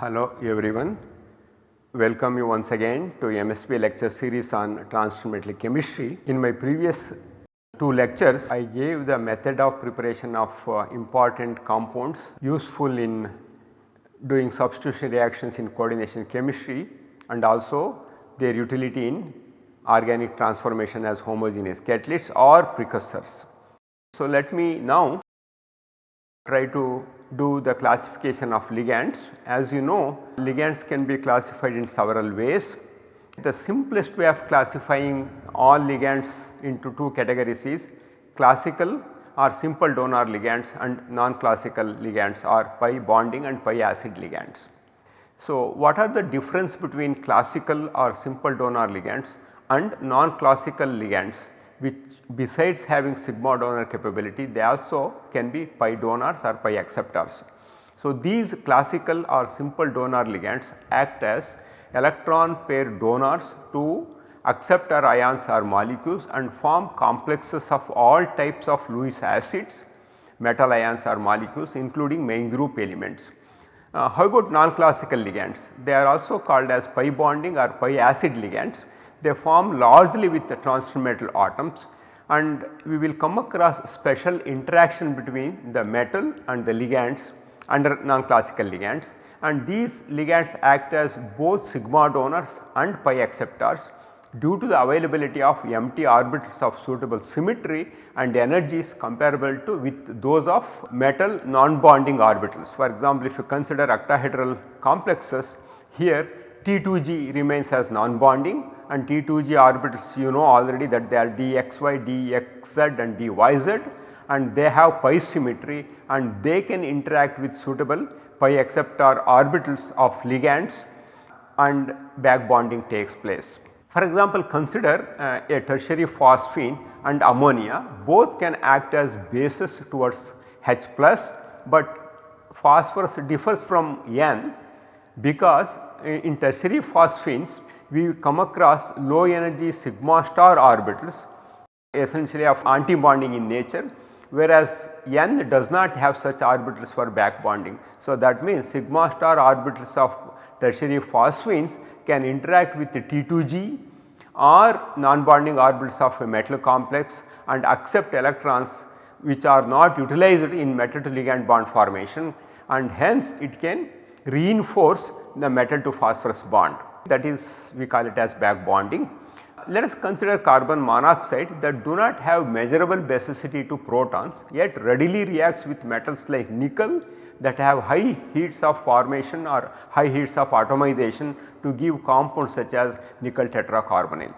Hello everyone. Welcome you once again to MSP lecture series on metal chemistry. In my previous two lectures I gave the method of preparation of uh, important compounds useful in doing substitution reactions in coordination chemistry and also their utility in organic transformation as homogeneous catalysts or precursors. So, let me now try to do the classification of ligands. As you know ligands can be classified in several ways. The simplest way of classifying all ligands into two categories is classical or simple donor ligands and non-classical ligands or pi bonding and pi acid ligands. So, what are the difference between classical or simple donor ligands and non-classical ligands which besides having sigma donor capability they also can be pi donors or pi acceptors. So, these classical or simple donor ligands act as electron pair donors to acceptor ions or molecules and form complexes of all types of Lewis acids, metal ions or molecules including main group elements. Uh, how about non-classical ligands? They are also called as pi bonding or pi acid ligands they form largely with the transition metal atoms and we will come across special interaction between the metal and the ligands under non-classical ligands and these ligands act as both sigma donors and pi acceptors due to the availability of empty orbitals of suitable symmetry and energies comparable to with those of metal non-bonding orbitals. For example, if you consider octahedral complexes here T2G remains as non-bonding and T2G orbitals you know already that they are dxy, dxz and dyz and they have pi symmetry and they can interact with suitable pi acceptor orbitals of ligands and back bonding takes place. For example, consider uh, a tertiary phosphine and ammonia both can act as bases towards H plus, but phosphorus differs from N because in tertiary phosphines we come across low energy sigma star orbitals essentially of anti-bonding in nature whereas N does not have such orbitals for back bonding. So, that means sigma star orbitals of tertiary phosphines can interact with the T2G or non-bonding orbitals of a metal complex and accept electrons which are not utilized in metal to ligand bond formation and hence it can reinforce the metal to phosphorus bond that is we call it as back bonding. Let us consider carbon monoxide that do not have measurable basicity to protons yet readily reacts with metals like nickel that have high heats of formation or high heats of atomization to give compounds such as nickel tetracarbonyl.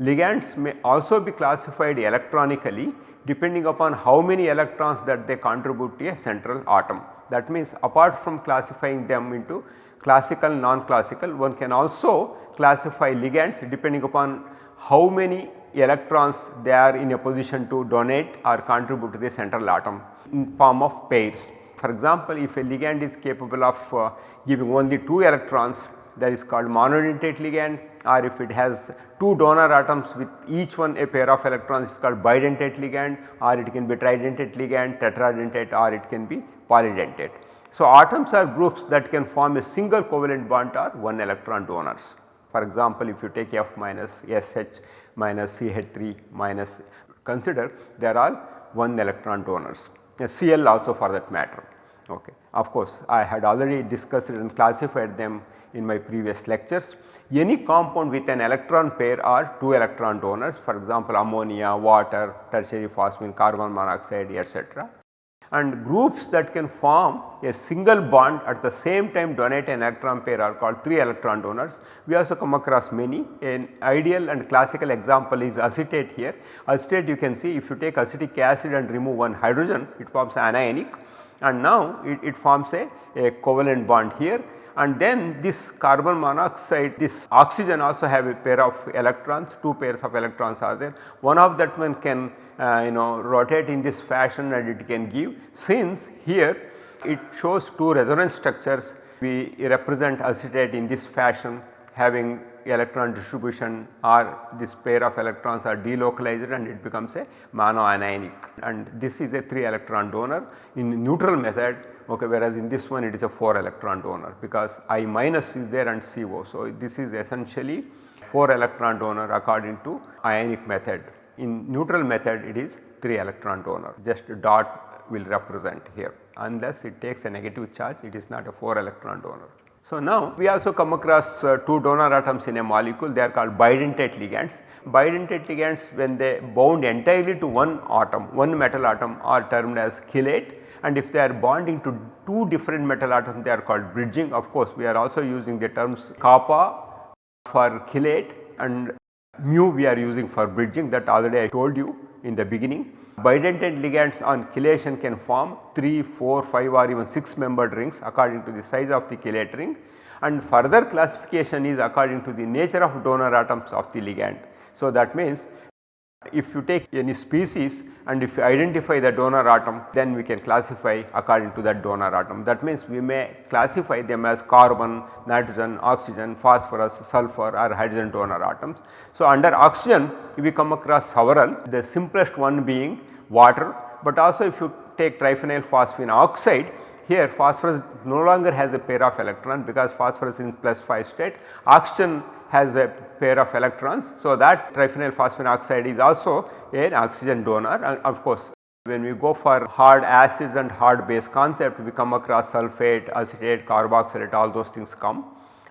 Ligands may also be classified electronically depending upon how many electrons that they contribute to a central atom. That means apart from classifying them into classical non-classical one can also classify ligands depending upon how many electrons they are in a position to donate or contribute to the central atom in form of pairs. For example, if a ligand is capable of uh, giving only 2 electrons that is called monodentate ligand or if it has 2 donor atoms with each one a pair of electrons is called bidentate ligand or it can be tridentate ligand, tetradentate or it can be polydentate. So, atoms are groups that can form a single covalent bond or 1 electron donors. For example, if you take F minus SH minus CH3 minus consider they are all 1 electron donors, Cl also for that matter. Okay. Of course, I had already discussed and classified them in my previous lectures. Any compound with an electron pair are 2 electron donors for example, ammonia, water, tertiary phosphine, carbon monoxide etc and groups that can form a single bond at the same time donate an electron pair are called 3 electron donors. We also come across many an ideal and classical example is acetate here. Acetate you can see if you take acetic acid and remove one hydrogen it forms anionic and now it, it forms a, a covalent bond here and then this carbon monoxide this oxygen also have a pair of electrons 2 pairs of electrons are there. One of that one can uh, you know rotate in this fashion and it can give. Since here it shows two resonance structures we represent acetate in this fashion having electron distribution or this pair of electrons are delocalized and it becomes a monoanionic. And this is a 3 electron donor in neutral method okay, whereas in this one it is a 4 electron donor because I minus is there and CO. So, this is essentially 4 electron donor according to ionic method. In neutral method it is 3 electron donor just dot will represent here unless it takes a negative charge it is not a 4 electron donor. So, now we also come across uh, 2 donor atoms in a molecule they are called bidentate ligands. Bidentate ligands when they bound entirely to one atom one metal atom are termed as chelate and if they are bonding to two different metal atoms they are called bridging. Of course, we are also using the terms kappa for chelate and mu we are using for bridging that already I told you in the beginning. Bidentate ligands on chelation can form 3, 4, 5 or even 6 membered rings according to the size of the chelate ring and further classification is according to the nature of donor atoms of the ligand. So, that means if you take any species and if you identify the donor atom then we can classify according to that donor atom. That means we may classify them as carbon, nitrogen, oxygen, phosphorus, sulfur or hydrogen donor atoms. So, under oxygen we come across several the simplest one being water, but also if you take triphenyl phosphine oxide here phosphorus no longer has a pair of electron because phosphorus is in plus 5 state, oxygen has a pair of electrons. So, that triphenyl phosphine oxide is also an oxygen donor and of course, when we go for hard acids and hard base concept we come across sulphate, acetate, carboxylate all those things come.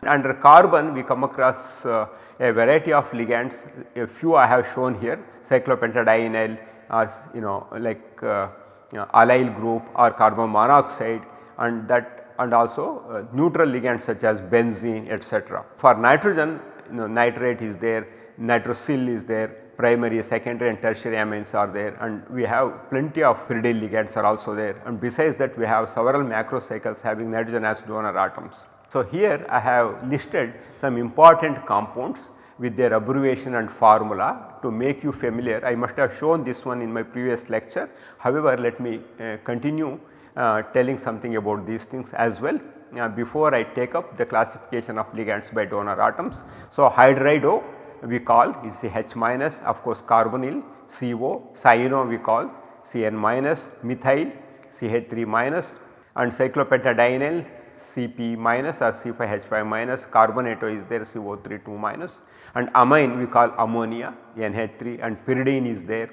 Under carbon we come across uh, a variety of ligands a few I have shown here cyclopentadienyl as you know like uh, you know, allyl group or carbon monoxide and that and also uh, neutral ligands such as benzene etc. For nitrogen you know, nitrate is there, nitrosyl is there, primary, secondary and tertiary amines are there and we have plenty of pyridine ligands are also there and besides that we have several macrocycles having nitrogen as donor atoms. So, here I have listed some important compounds with their abbreviation and formula to make you familiar. I must have shown this one in my previous lecture. However, let me uh, continue uh, telling something about these things as well uh, before I take up the classification of ligands by donor atoms. So, hydrido we call it is a H minus of course carbonyl CO, cyano we call Cn minus, methyl CH3 minus and cyclopentadienyl Cp minus or C5H5 minus, carbonato is there CO3 2 minus and amine we call ammonia NH3 and pyridine is there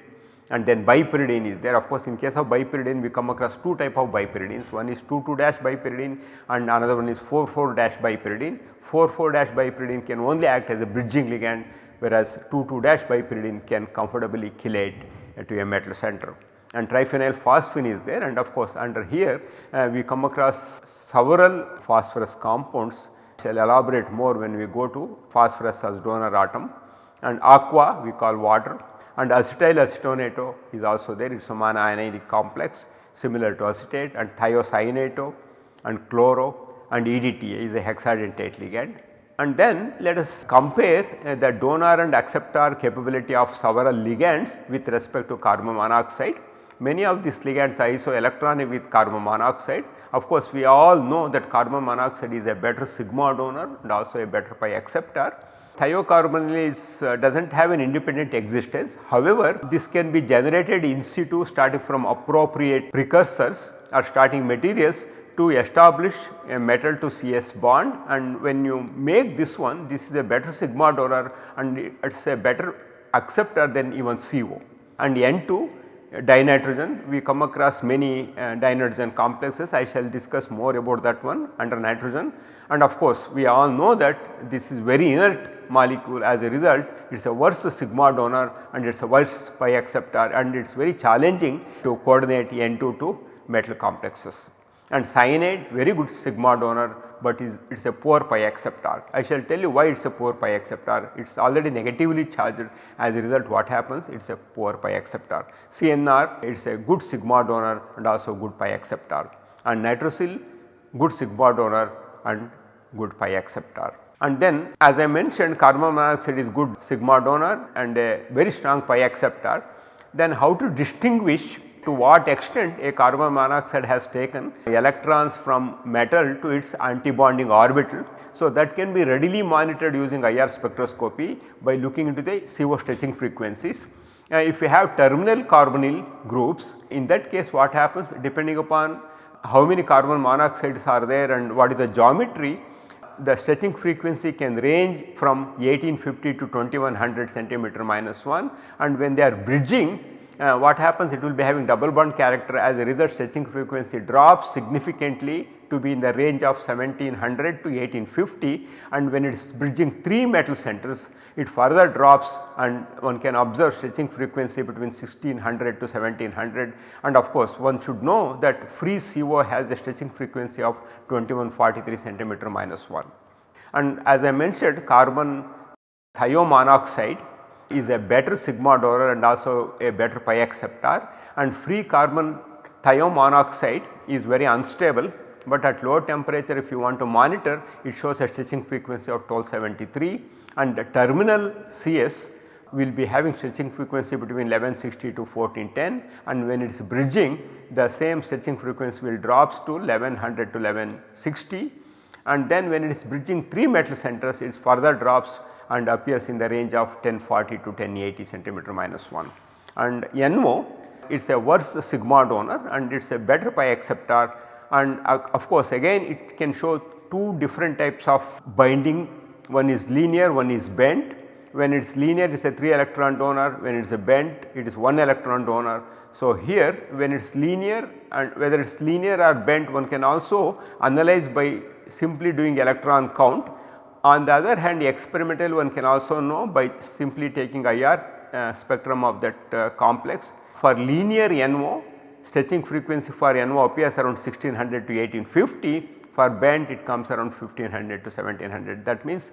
and then bipyridine is there. Of course, in case of bipyridine we come across two type of bipyridines. One is 2 2 dash bipyridine and another one is 4 4 dash bipyridine. 4 4 dash bipyridine can only act as a bridging ligand whereas 2 2 dash bipyridine can comfortably chelate to a metal center. And triphenyl phosphine is there. And of course under here uh, we come across several phosphorus compounds. Shall elaborate more when we go to phosphorus as donor atom. And aqua we call water and acetyl acetonato is also there it is a monoanionic complex similar to acetate and thiocyanato and chloro and EDTA is a hexadentate ligand. And then let us compare uh, the donor and acceptor capability of several ligands with respect to carbon monoxide. Many of these ligands are isoelectronic with carbon monoxide. Of course, we all know that carbon monoxide is a better sigma donor and also a better pi acceptor thiocarbonyl uh, does not have an independent existence. However, this can be generated in situ starting from appropriate precursors or starting materials to establish a metal to CS bond and when you make this one this is a better sigma donor and it is a better acceptor than even CO and N2 dinitrogen. We come across many uh, dinitrogen complexes. I shall discuss more about that one under nitrogen. And of course we all know that this is very inert molecule. As a result it is a worse sigma donor and it is a worse pi acceptor. And it is very challenging to coordinate N2 to metal complexes and cyanide very good sigma donor but is it is a poor pi acceptor. I shall tell you why it is a poor pi acceptor it is already negatively charged as a result what happens it is a poor pi acceptor. CNR it is a good sigma donor and also good pi acceptor and nitrosyl good sigma donor and good pi acceptor. And then as I mentioned carbon monoxide is good sigma donor and a very strong pi acceptor then how to distinguish to what extent a carbon monoxide has taken electrons from metal to its antibonding orbital. So, that can be readily monitored using IR spectroscopy by looking into the CO stretching frequencies. Uh, if we have terminal carbonyl groups in that case what happens depending upon how many carbon monoxides are there and what is the geometry the stretching frequency can range from 1850 to 2100 centimeter minus 1 and when they are bridging uh, what happens? It will be having double bond character as a result stretching frequency drops significantly to be in the range of 1700 to 1850 and when it is bridging 3 metal centers it further drops and one can observe stretching frequency between 1600 to 1700 and of course one should know that free CO has a stretching frequency of 2143 centimeter minus 1. And as I mentioned carbon thiomonoxide is a better sigma donor and also a better pi acceptor. And free carbon thiomonoxide is very unstable but at low temperature if you want to monitor it shows a stretching frequency of 1273 and the terminal CS will be having stretching frequency between 1160 to 1410 and when it is bridging the same stretching frequency will drops to 1100 to 1160 and then when it is bridging 3 metal centers it further drops and appears in the range of 1040 to 1080 centimeter minus 1. And NO it is a worse sigma donor and it is a better pi acceptor and uh, of course again it can show two different types of binding one is linear one is bent when it is linear it is a 3 electron donor when it is a bent it is 1 electron donor. So, here when it is linear and whether it is linear or bent one can also analyze by simply doing electron count. On the other hand experimental one can also know by simply taking IR uh, spectrum of that uh, complex. For linear NO stretching frequency for NO appears around 1600 to 1850 for bent it comes around 1500 to 1700 that means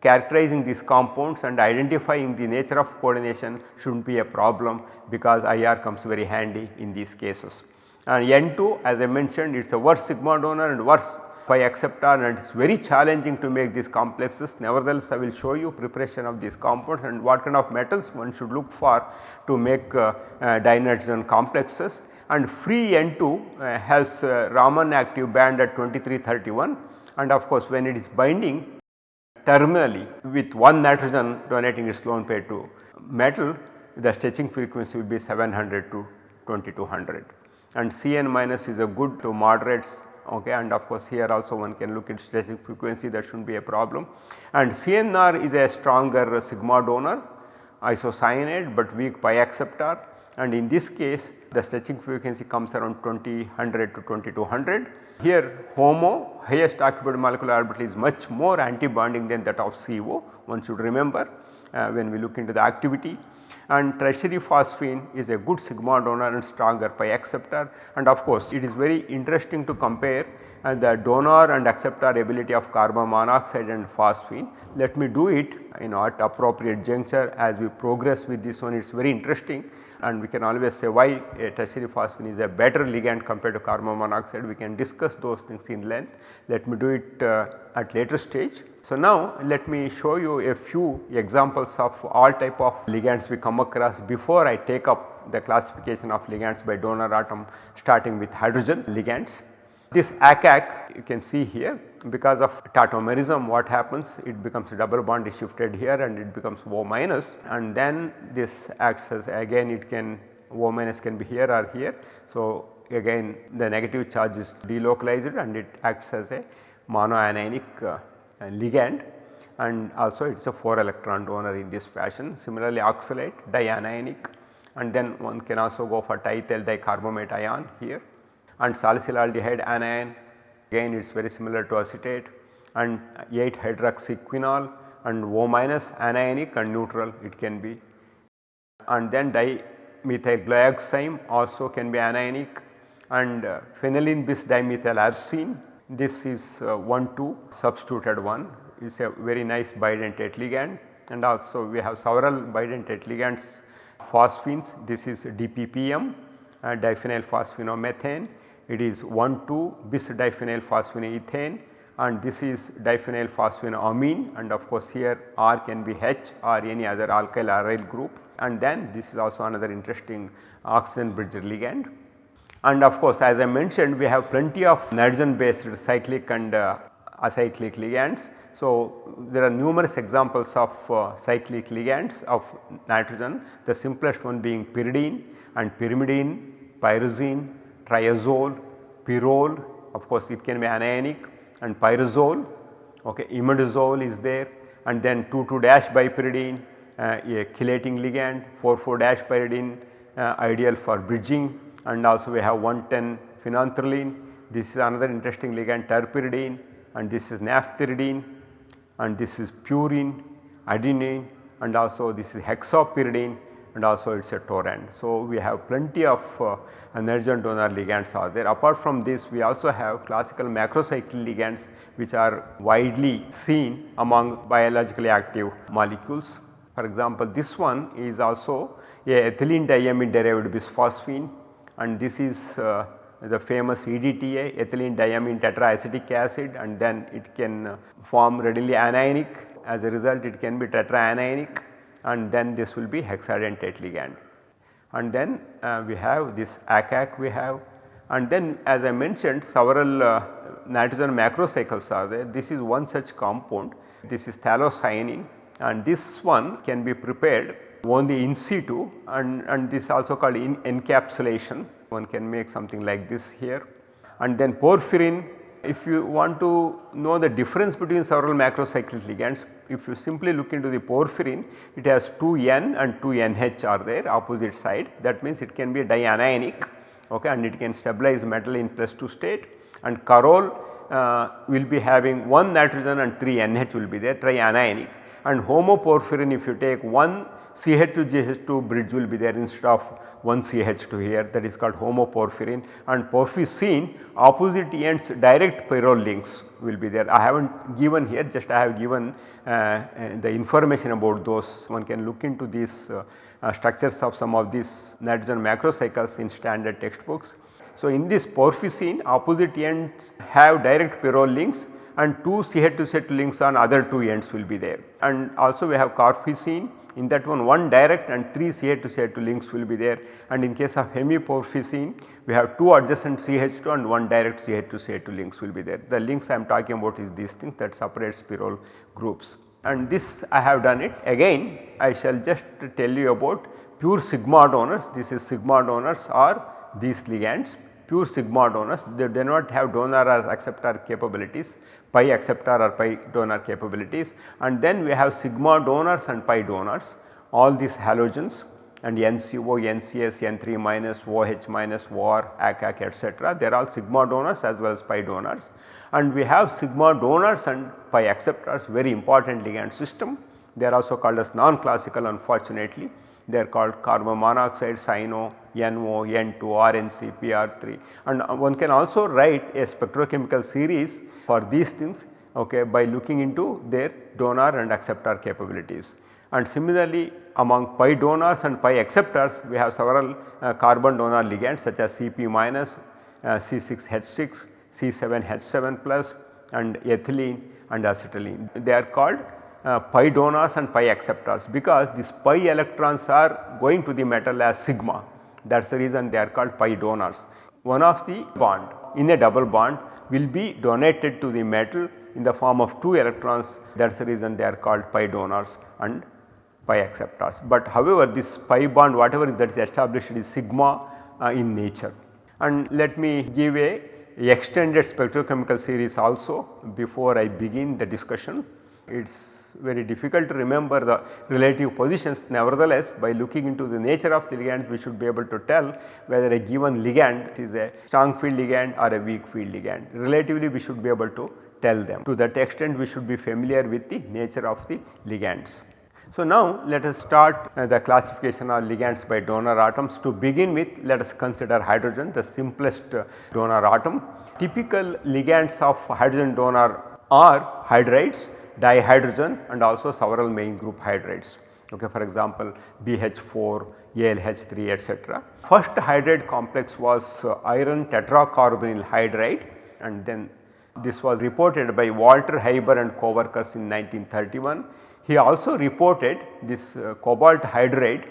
characterizing these compounds and identifying the nature of coordination should not be a problem because IR comes very handy in these cases. And N2 as I mentioned it is a worse sigma donor and worse pi acceptor and it is very challenging to make these complexes. Nevertheless, I will show you preparation of these compounds and what kind of metals one should look for to make uh, uh, dinitrogen complexes. And free N2 uh, has uh, Raman active band at 2331 and of course when it is binding terminally with one nitrogen donating its lone pair to metal the stretching frequency will be 700 to 2200 and Cn minus is a good to moderate okay and of course here also one can look at stretching frequency that should not be a problem. And CNR is a stronger sigma donor isocyanate but weak pi acceptor. And in this case the stretching frequency comes around 2000 to 2200. Here HOMO highest occupied molecular orbital is much more anti-bonding than that of CO one should remember uh, when we look into the activity and tertiary phosphine is a good sigma donor and stronger pi acceptor. And of course it is very interesting to compare and the donor and acceptor ability of carbon monoxide and phosphine. Let me do it in at appropriate juncture as we progress with this one. It is very interesting and we can always say why a tertiary phosphine is a better ligand compared to carbon monoxide we can discuss those things in length. Let me do it uh, at later stage. So, now let me show you a few examples of all type of ligands we come across before I take up the classification of ligands by donor atom starting with hydrogen ligands. This ACAC you can see here because of tautomerism what happens? It becomes a double bond is shifted here and it becomes O minus. And then this acts as again it can O minus can be here or here. So, again the negative charge is delocalized and it acts as a monoanionic uh, ligand. And also it is a 4 electron donor in this fashion. Similarly, oxalate dianionic. And then one can also go for diethyl dicarbamate ion here. And salicylaldehyde anion again it is very similar to acetate and 8 hydroxyquinol and O minus anionic and neutral it can be. And then dimethyl glyoxime also can be anionic and uh, phenylene bis dimethyl arsine this is uh, 1 2 substituted one. Is a very nice bidentate ligand and also we have several bidentate ligands phosphines. This is DPPM uh, diphenyl phosphinomethane it is 1 2 bis diphenyl phosphinoethane and this is diphenyl phosphinoamine and of course here R can be H or any other alkyl aryl group and then this is also another interesting oxygen bridge ligand. And of course as I mentioned we have plenty of nitrogen based cyclic and uh, acyclic ligands. So, there are numerous examples of uh, cyclic ligands of nitrogen the simplest one being pyridine and pyrimidine, pyrazine, triazole, pyrrole of course it can be anionic and pyrazole, okay, imidazole is there and then 2,2 dash bipyridine uh, a chelating ligand 4,4 dash pyridine uh, ideal for bridging and also we have 110 phenanthroline. This is another interesting ligand terpyridine and this is naphthyridine and this is purine, adenine and also this is hexapyridine and also it is a torrent. So, we have plenty of uh, donor ligands are there. Apart from this we also have classical macrocyclic ligands which are widely seen among biologically active molecules. For example, this one is also a ethylene diamine derived bisphosphine and this is uh, the famous EDTA ethylene diamine tetraacetic acid and then it can uh, form readily anionic as a result it can be tetraanionic and then this will be hexadentate ligand. And then uh, we have this ACAC we have and then as I mentioned several uh, nitrogen macrocycles are there. This is one such compound this is phthalocyanine and this one can be prepared only in situ and, and this also called in encapsulation one can make something like this here. And then porphyrin if you want to know the difference between several macrocyclic ligands if you simply look into the porphyrin it has 2 N and 2 NH are there opposite side. That means it can be dianionic okay, and it can stabilize metal in plus 2 state. And Corrole uh, will be having 1 nitrogen and 3 NH will be there trianionic. And homoporphyrin if you take 1 CH2 GH2 bridge will be there instead of 1 CH2 here that is called homoporphyrin and porphycene opposite ends direct pyrrole links will be there. I have not given here just I have given uh, uh, the information about those one can look into these uh, uh structures of some of these nitrogen macrocycles in standard textbooks. So, in this porphycene opposite ends have direct pyrrole links and 2 CH2 CH2 links on other 2 ends will be there and also we have corrphycene in that one, one direct and 3 CH2 CH2 links will be there. And in case of hemiporphycene we have 2 adjacent CH2 and 1 direct CH2 CH2 links will be there. The links I am talking about is these things that separate pyrrole groups. And this I have done it. Again I shall just tell you about pure sigma donors. This is sigma donors or these ligands pure sigma donors they do not have donor or acceptor capabilities pi acceptor or pi donor capabilities. And then we have sigma donors and pi donors all these halogens and NCO, NCS, N3 minus, OH minus, OR, ACAC etc. they are all sigma donors as well as pi donors. And we have sigma donors and pi acceptors very important ligand system. They are also called as non-classical unfortunately. They are called carbon monoxide, cyano, NO, N2, RNC, PR3 and one can also write a spectrochemical series for these things okay, by looking into their donor and acceptor capabilities. And similarly among pi donors and pi acceptors we have several uh, carbon donor ligands such as Cp minus, uh, C6H6, C7H7 plus and ethylene and acetylene. They are called uh, pi donors and pi acceptors because these pi electrons are going to the metal as sigma that is the reason they are called pi donors. One of the bond in a double bond will be donated to the metal in the form of 2 electrons that is the reason they are called pi donors and pi acceptors. But however this pi bond whatever is that is established is sigma uh, in nature. And let me give a extended spectrochemical series also before I begin the discussion. It is very difficult to remember the relative positions nevertheless by looking into the nature of the ligand we should be able to tell whether a given ligand is a strong field ligand or a weak field ligand. Relatively we should be able to tell them to that extent we should be familiar with the nature of the ligands. So, now let us start uh, the classification of ligands by donor atoms. To begin with let us consider hydrogen the simplest uh, donor atom. Typical ligands of hydrogen donor are hydrides dihydrogen and also several main group hydrides. Okay, for example, BH4, ALH3 etc. First hydride complex was uh, iron tetracarbonyl hydride and then This was reported by Walter Hieber and co-workers in 1931. He also reported this uh, cobalt hydride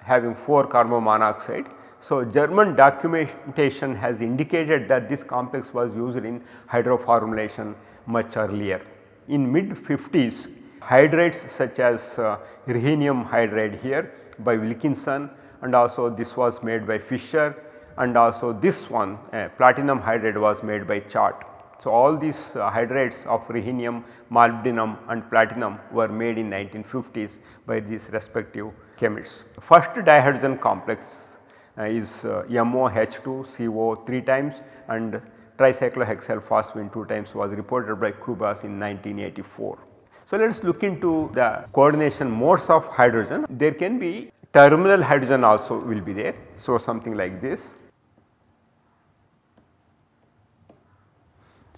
having 4 carbon monoxide. So, German documentation has indicated that this complex was used in hydroformylation much earlier. In mid 50s hydrides such as uh, rhenium hydride here by Wilkinson and also this was made by Fischer and also this one uh, platinum hydride was made by Chatt. So, all these uh, hydrides of rhenium, molybdenum and platinum were made in 1950s by these respective chemists. First dihydrogen complex uh, is uh, MOH2CO 3 times and tricyclohexyl phosphine 2 times was reported by Kubas in 1984. So, let us look into the coordination modes of hydrogen. There can be terminal hydrogen also will be there. So, something like this.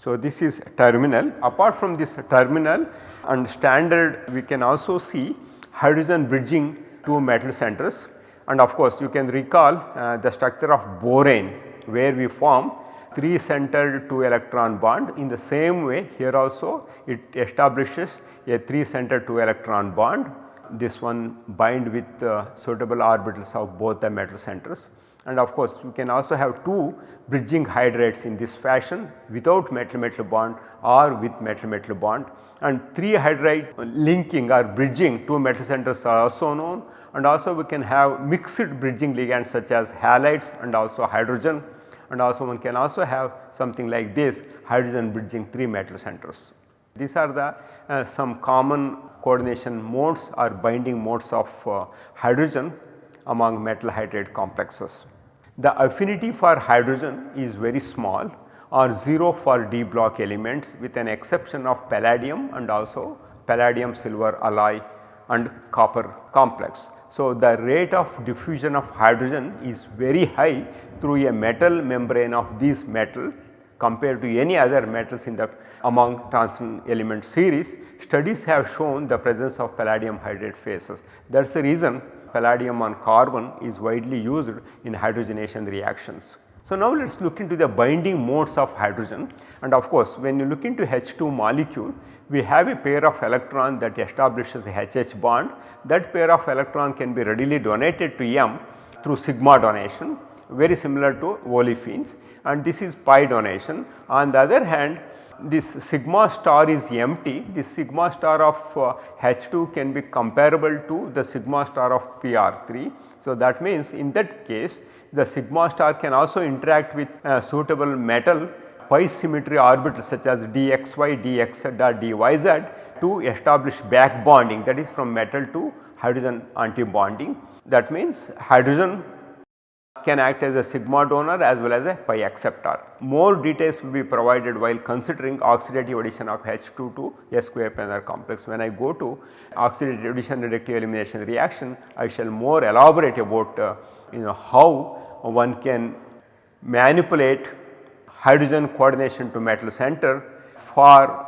So, this is terminal apart from this terminal and standard we can also see hydrogen bridging two metal centers and of course you can recall uh, the structure of borane where we form 3 centered 2 electron bond. In the same way here also it establishes a 3 centered 2 electron bond. This one bind with uh, suitable orbitals of both the metal centers. And of course you can also have 2 bridging hydrides in this fashion without metal metal bond or with metal metal bond. And 3 hydride linking or bridging 2 metal centers are also known. And also we can have mixed bridging ligands such as halides and also hydrogen and also one can also have something like this hydrogen bridging 3 metal centers. These are the uh, some common coordination modes or binding modes of uh, hydrogen among metal hydride complexes. The affinity for hydrogen is very small or 0 for d block elements with an exception of palladium and also palladium silver alloy and copper complex. So, the rate of diffusion of hydrogen is very high through a metal membrane of this metal compared to any other metals in the among transition element series. Studies have shown the presence of palladium hydride phases. That is the reason palladium on carbon is widely used in hydrogenation reactions. So, now let us look into the binding modes of hydrogen and of course, when you look into H2 molecule we have a pair of electron that establishes a HH bond that pair of electron can be readily donated to M through sigma donation very similar to olefins and this is pi donation. On the other hand this sigma star is empty, this sigma star of uh, H2 can be comparable to the sigma star of PR3. So, that means in that case the sigma star can also interact with a suitable metal pi symmetry orbitals such as dxy, dx dyz to establish back bonding that is from metal to hydrogen anti bonding. That means hydrogen can act as a sigma donor as well as a pi acceptor. More details will be provided while considering oxidative addition of H2 to S square planar complex. When I go to oxidative addition reductive elimination reaction, I shall more elaborate about uh, you know how one can manipulate hydrogen coordination to metal center for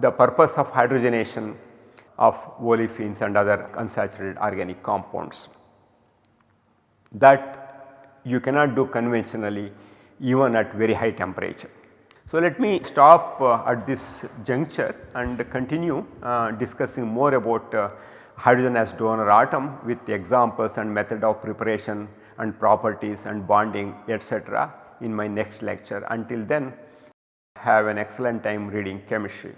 the purpose of hydrogenation of olefins and other unsaturated organic compounds. That you cannot do conventionally even at very high temperature. So, let me stop uh, at this juncture and continue uh, discussing more about uh, hydrogen as donor atom with examples and method of preparation and properties and bonding etc. in my next lecture. Until then have an excellent time reading chemistry.